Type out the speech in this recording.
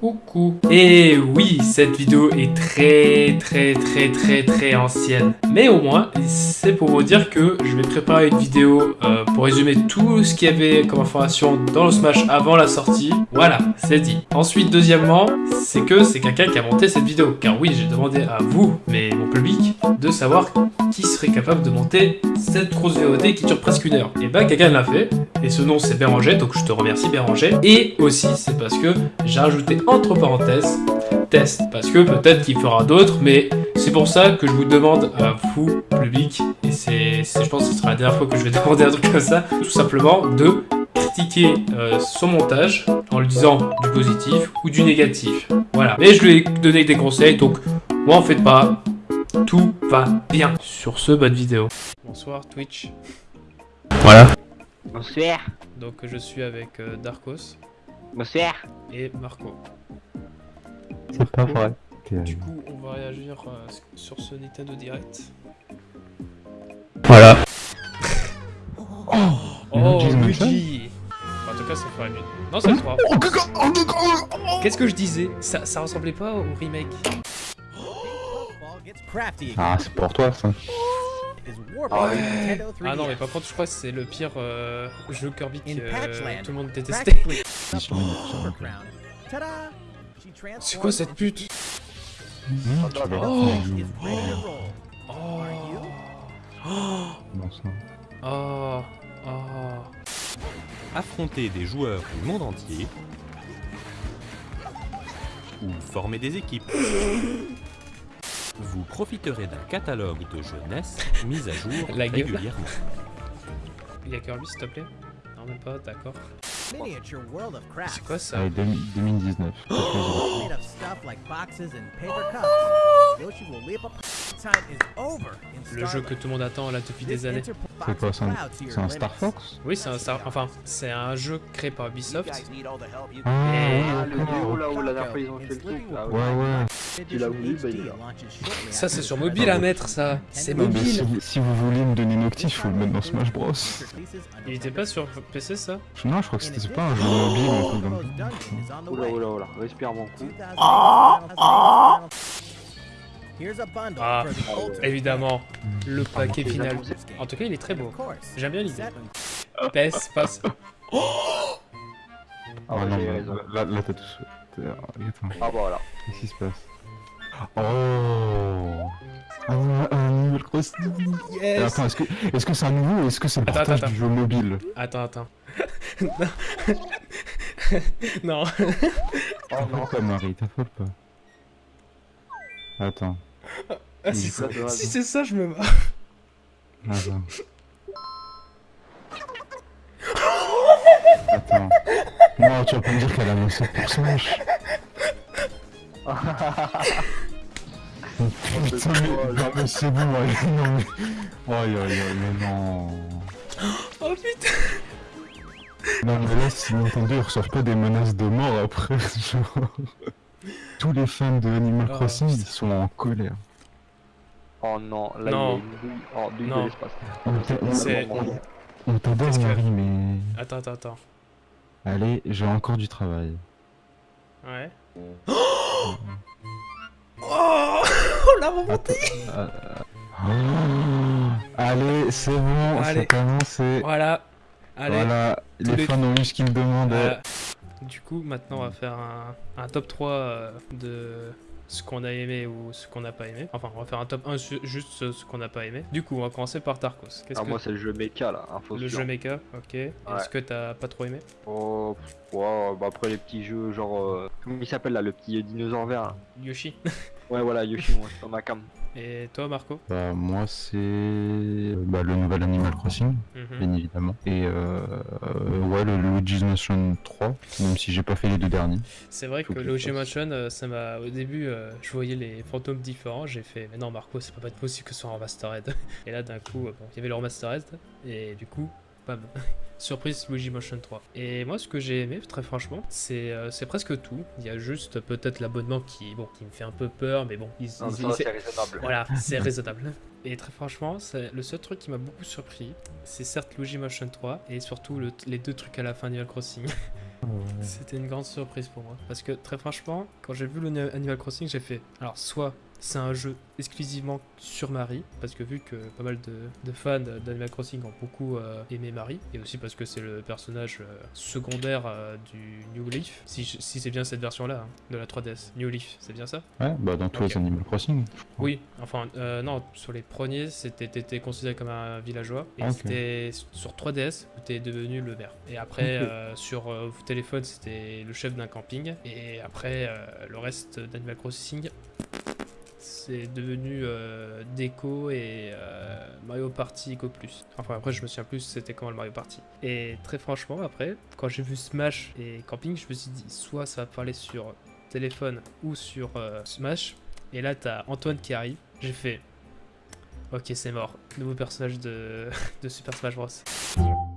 Coucou Et oui, cette vidéo est très très très très très ancienne. Mais au moins, c'est pour vous dire que je vais préparer une vidéo euh, pour résumer tout ce qu'il y avait comme information dans le Smash avant la sortie. Voilà, c'est dit. Ensuite, deuxièmement, c'est que c'est quelqu'un qui a monté cette vidéo. Car oui, j'ai demandé à vous, mais mon public, de savoir qui serait capable de monter cette grosse VOD qui dure presque une heure. Et bah, quelqu'un l'a fait. Et ce nom, c'est Béranger, donc je te remercie Béranger. Et aussi, c'est parce que j'ai rajouté entre parenthèses, test, parce que peut-être qu'il fera d'autres, mais c'est pour ça que je vous demande à vous, public, et c'est, je pense que ce sera la dernière fois que je vais demander un truc comme ça, tout simplement de critiquer euh, son montage en lui disant du positif ou du négatif. Voilà. Mais je lui ai donné des conseils, donc moi en faites pas, tout va bien. Sur ce, bonne vidéo. Bonsoir Twitch. Voilà. Bonsoir. Donc je suis avec euh, Darkos. Bonsoir. Et Marco. C'est pas vrai. Du coup, on va réagir euh, sur ce Nintendo Direct. Voilà. oh, oh Luigi En tout cas, ça ferait mieux. Non, c'est le 3. Qu'est-ce que je disais? Ça, ça ressemblait pas au remake Ah, c'est pour toi ça. Ah, ah non, mais par contre, je crois que c'est le pire euh, jeu Kirby que euh, tout le monde détestait. C'est quoi cette pute? Oh. Oh. Oh. Affronter des joueurs du monde entier. Ou former des équipes. Vous profiterez d'un catalogue de jeunesse mis à jour La régulièrement. Il y a Kirby s'il te plaît Non même pas, d'accord. C'est quoi ça Allez, 2019. Le jeu que tout le monde attend là depuis des années. C'est quoi C'est un Star Fox Oui, c'est un Star... Enfin, c'est un jeu créé par Ubisoft. Ah, Ah, le niveau là où la dernière fois ils ont fait le truc là. Ouais, ouais. Voulu, bah il est là. Ça, c'est sur mobile à mettre, ça. C'est mobile. si, vous- si vous voulez me donner Noctis, faut le mettre dans Smash Bros. Il était pas sur PC, ça Non, je crois que c'était pas un jeu mobile ou un truc comme ça. Oula oula oula, respire mon coup. Ah, évidemment. Le paquet final. En tout cas, il est très beau. J'aime bien l'idée. PES, passe. Ah Ah ouais, non, mais raison. là, là t'as tout. Attends, Ah bah voilà. qu'est-ce qui se passe Oh Un Animal Crossing Et Attends, est-ce que est-ce que c'est un nouveau ou est-ce que c'est le Attends, partage attends, du jeu mobile Attends, attends. non. Oh non. Pourquoi Marie, t'affole pas Attends, Ah, si c'est c'est ça, je me barre. attends. Attends. Non, tu vas pas me dire qu'elle a lancé pour Smash Oh, Putain, mais, non, mais c'est bon, allez, non mais... Aïe aïe aïe, mais non... Oh putain. Non mais là, si Nintendo ils reçoivent pas des menaces de mort après, genre... Tous les fans de Animal Oh, Crossing, ils sont en colère. Oh non, là Non. il y a une douille. Oh, de l'espace. On t'adore Marie, mais... Attends, attends, attends. Allez, j'ai encore du travail. Ouais. Oh Oh la remontée Euh, oh, Allez, c'est bon, commence et... Voilà. Allez. Voilà, les les- fans ont eu ce qu'ils me demandaient. Euh, du coup, maintenant, on va faire un, un top 3 euh, de ce qu'on a aimé ou ce qu'on n'a pas aimé. Enfin, on va faire un top 1 su- juste ce, ce qu'on n'a pas aimé. Du coup, on va commencer par Tarkos. Qu'est-ce Ah que moi c'est le jeu mecha là, info le jeu mecha Ok. Est-ce que t'as pas trop aimé? Oh, ouais, bah après les petits jeux genre... euh, Comment il s'appelle là, le petit dinosaure vert là? Yoshi Ouais voilà, Yoshi, moi c'est dans ma cam. Et toi, Marco Bah, moi, c'est bah, le nouvel Animal Crossing, Mhm. bien évidemment. Et euh, euh, ouais, le Luigi's Mansion 3, même si j'ai pas fait les deux derniers. C'est vrai que que fasse. Motion, euh, ça m'a. Au début, euh, je voyais les fantômes différents. J'ai fait, mais non, Marco, c'est pas possible que ce soit en remastered. et là, d'un coup, bon, il y avait le remastered. Et du coup, bam. Surprise Luigi Motion 3. Et moi, ce que j'ai aimé, très franchement, c'est euh, c'est presque tout. Il y a juste peut-être l'abonnement qui, bon, qui me fait un peu peur, mais bon, il, Non, il- ça il- c'est raisonnable. voilà, c'est raisonnable. Et très franchement, le seul truc qui m'a beaucoup surpris, c'est certes Luigi Motion 3 et surtout le- les deux trucs à la fin d'Animal Crossing. C'était une grande surprise pour moi. Parce que très franchement, quand j'ai vu le Ni- Animal Crossing, j'ai fait. Alors, soit c'est un jeu exclusivement sur Marie, parce que vu que pas mal de, de fans d'Animal Crossing ont beaucoup euh, aimé Marie, et aussi parce que c'est le personnage euh, secondaire euh, du New Leaf, si, si c'est bien cette version-là, hein, de la 3DS. New Leaf, c'est bien ça? Ouais, bah dans tous les Animal Crossing. Oui, enfin, euh, non, sur les premiers, c'était t'étais considéré comme un villageois. Et c'était sur 3DS où t'es devenu le maire. Et après, sur téléphone, c'était le chef d'un camping. Et après, le reste d'Animal Crossing, c'est devenu euh, Déco et euh, Mario Party Eco Plus. Enfin, après, je me souviens plus c'était comment le Mario Party. Et très franchement, après, quand j'ai vu Smash et Camping, je me suis dit, soit ça va parler sur téléphone ou sur euh, Smash. Et là, t'as Antoine qui arrive. J'ai fait. Ok, c'est mort. Nouveau personnage de, de Super Smash Bros.